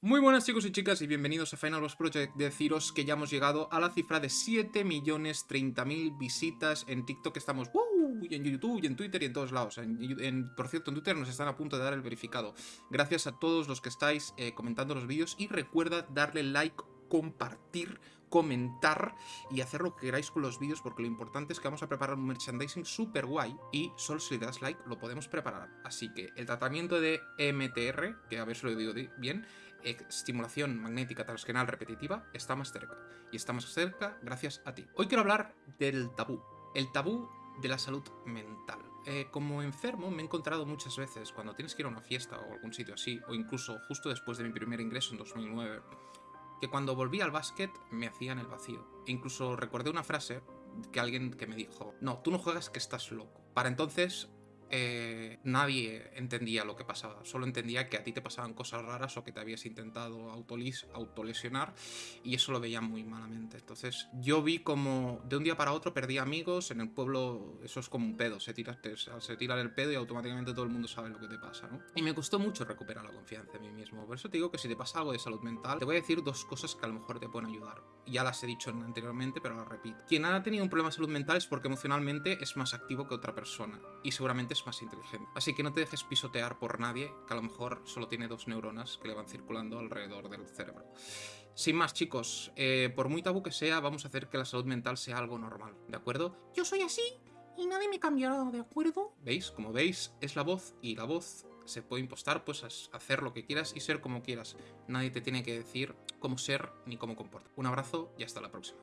Muy buenas chicos y chicas y bienvenidos a Final Boss Project. Deciros que ya hemos llegado a la cifra de 7.030.000 visitas en TikTok. Estamos ¡uh! y en YouTube y en Twitter y en todos lados. Por cierto, en Twitter nos están a punto de dar el verificado. Gracias a todos los que estáis eh, comentando los vídeos y recuerda darle like, compartir, comentar y hacer lo que queráis con los vídeos porque lo importante es que vamos a preparar un merchandising súper guay y solo si le das like lo podemos preparar. Así que el tratamiento de MTR, que a ver si lo digo bien, estimulación magnética transgenal repetitiva está más cerca. Y está más cerca gracias a ti. Hoy quiero hablar del tabú. El tabú de la salud mental. Eh, como enfermo me he encontrado muchas veces cuando tienes que ir a una fiesta o algún sitio así, o incluso justo después de mi primer ingreso en 2009, que cuando volví al básquet me hacían el vacío. E incluso recordé una frase que alguien que me dijo, no, tú no juegas que estás loco. Para entonces eh, nadie entendía lo que pasaba, solo entendía que a ti te pasaban cosas raras o que te habías intentado autolesionar y eso lo veía muy malamente. Entonces yo vi como de un día para otro perdí amigos, en el pueblo eso es como un pedo, se tira, se tira el pedo y automáticamente todo el mundo sabe lo que te pasa. Y me costó mucho recuperar la confianza en mí mismo, por eso te digo que si te pasa algo de salud mental, te voy a decir dos cosas que a lo mejor te pueden ayudar. Ya las he dicho anteriormente, pero las repito. Quien ha tenido un problema de salud mental es porque emocionalmente es más activo que otra persona y seguramente más inteligente. Así que no te dejes pisotear por nadie, que a lo mejor solo tiene dos neuronas que le van circulando alrededor del cerebro. Sin más, chicos, eh, por muy tabú que sea, vamos a hacer que la salud mental sea algo normal, ¿de acuerdo? Yo soy así y nadie me cambiará, ¿de acuerdo? ¿Veis? Como veis, es la voz y la voz se puede impostar, pues hacer lo que quieras y ser como quieras. Nadie te tiene que decir cómo ser ni cómo comportar. Un abrazo y hasta la próxima.